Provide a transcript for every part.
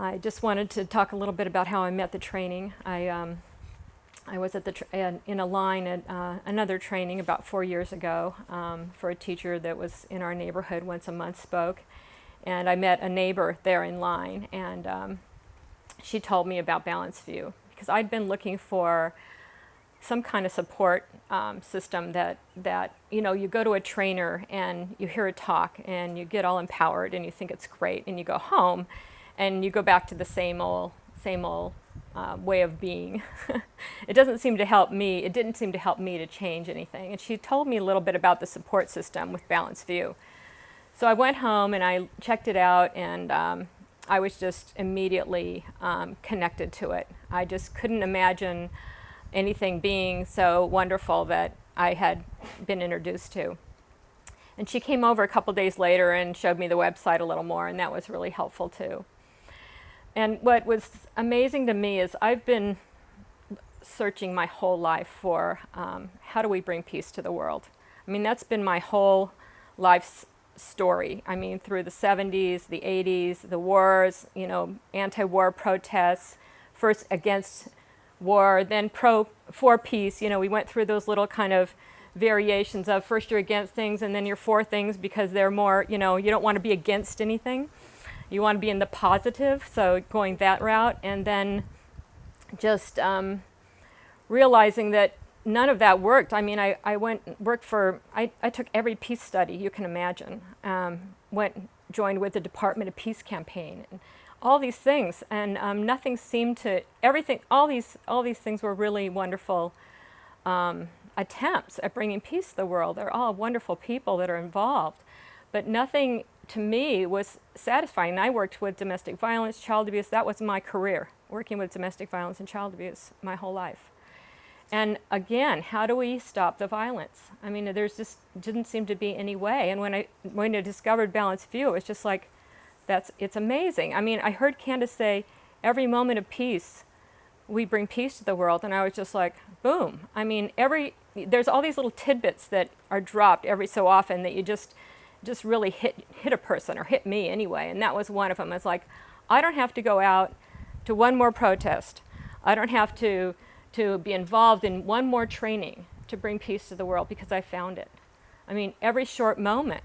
I just wanted to talk a little bit about how I met the training. I, um, I was at the in a line at uh, another training about four years ago um, for a teacher that was in our neighborhood once a month spoke. And I met a neighbor there in line and um, she told me about Balanced View because I'd been looking for some kind of support um, system that, that, you know, you go to a trainer and you hear a talk and you get all empowered and you think it's great and you go home and you go back to the same old, same old uh, way of being. it doesn't seem to help me, it didn't seem to help me to change anything. And she told me a little bit about the support system with Balanced View. So I went home and I checked it out and um, I was just immediately um, connected to it. I just couldn't imagine anything being so wonderful that I had been introduced to. And she came over a couple days later and showed me the website a little more and that was really helpful too. And what was amazing to me is I've been searching my whole life for um, how do we bring peace to the world. I mean, that's been my whole life's story. I mean, through the 70s, the 80s, the wars, you know, anti-war protests, first against war, then pro for peace. You know, we went through those little kind of variations of first you're against things and then you're for things because they're more, you know, you don't want to be against anything. You want to be in the positive, so going that route, and then just um, realizing that none of that worked. I mean, I, I went, worked for, I, I took every peace study you can imagine. Um, went, joined with the Department of Peace campaign, and all these things, and um, nothing seemed to, everything, all these, all these things were really wonderful um, attempts at bringing peace to the world. They're all wonderful people that are involved, but nothing to me was satisfying. I worked with domestic violence, child abuse. That was my career, working with domestic violence and child abuse my whole life. And again, how do we stop the violence? I mean, there's just didn't seem to be any way. And when I when I discovered Balanced View, it was just like, that's it's amazing. I mean, I heard Candace say, every moment of peace, we bring peace to the world. And I was just like, boom. I mean, every there's all these little tidbits that are dropped every so often that you just just really hit, hit a person or hit me anyway. And that was one of them. It's like, I don't have to go out to one more protest. I don't have to, to be involved in one more training to bring peace to the world because I found it. I mean, every short moment,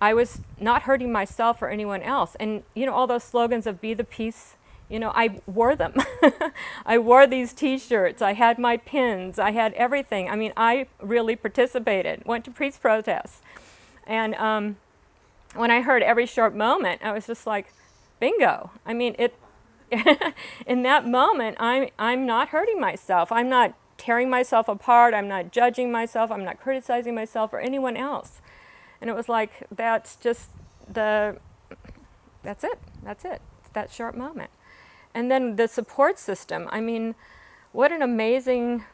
I was not hurting myself or anyone else. And, you know, all those slogans of be the peace, you know, I wore them. I wore these t-shirts. I had my pins. I had everything. I mean, I really participated, went to peace protests. And um, when I heard every short moment, I was just like, bingo. I mean, it. in that moment, I'm, I'm not hurting myself. I'm not tearing myself apart. I'm not judging myself. I'm not criticizing myself or anyone else. And it was like, that's just the, that's it. That's it. That short moment. And then the support system. I mean, what an amazing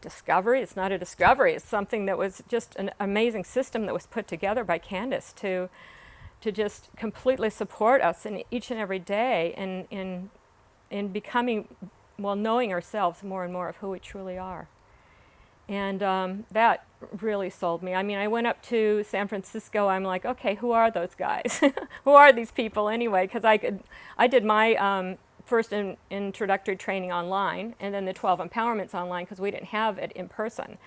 discovery, it's not a discovery, it's something that was just an amazing system that was put together by Candace to, to just completely support us in each and every day in, in, in becoming, well, knowing ourselves more and more of who we truly are. And um, that really sold me. I mean, I went up to San Francisco. I'm like, okay, who are those guys? who are these people anyway? Because I could, I did my um, first in, introductory training online and then the 12 empowerments online because we didn't have it in person.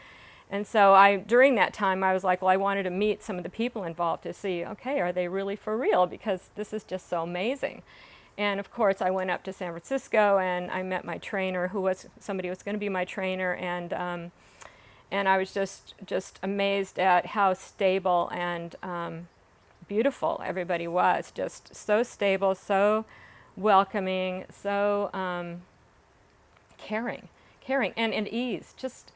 And so I, during that time, I was like, well, I wanted to meet some of the people involved to see, okay, are they really for real? Because this is just so amazing. And of course, I went up to San Francisco and I met my trainer, who was somebody who was going to be my trainer, and um, and I was just just amazed at how stable and um, beautiful everybody was. Just so stable, so welcoming, so um, caring, caring, and at ease. Just,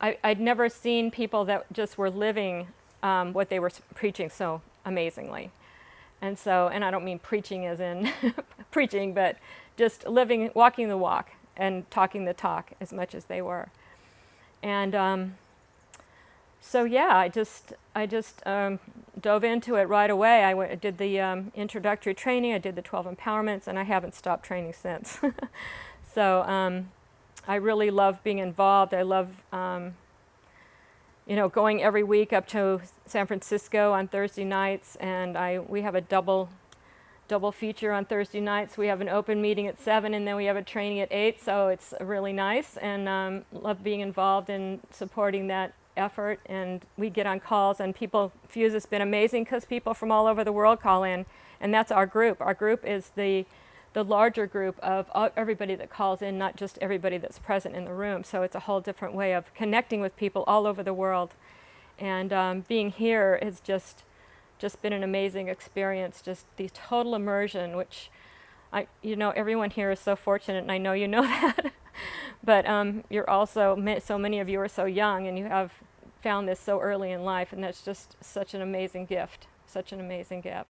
I, would never seen people that just were living um, what they were preaching so amazingly. And so, and I don't mean preaching as in preaching, but just living, walking the walk and talking the talk as much as they were. And um, so yeah, I just, I just um, dove into it right away. I went, did the um, introductory training, I did the 12 empowerments, and I haven't stopped training since. so um, I really love being involved. I love, um, you know, going every week up to San Francisco on Thursday nights, and I we have a double double feature on Thursday nights. We have an open meeting at 7 and then we have a training at 8, so it's really nice and um, love being involved in supporting that effort. And we get on calls and people, Fuze has been amazing because people from all over the world call in and that's our group. Our group is the the larger group of everybody that calls in, not just everybody that's present in the room. So it's a whole different way of connecting with people all over the world. And um, being here has just just been an amazing experience. Just the total immersion, which I, you know, everyone here is so fortunate, and I know you know that. but um, you're also so many of you are so young, and you have found this so early in life, and that's just such an amazing gift. Such an amazing gift.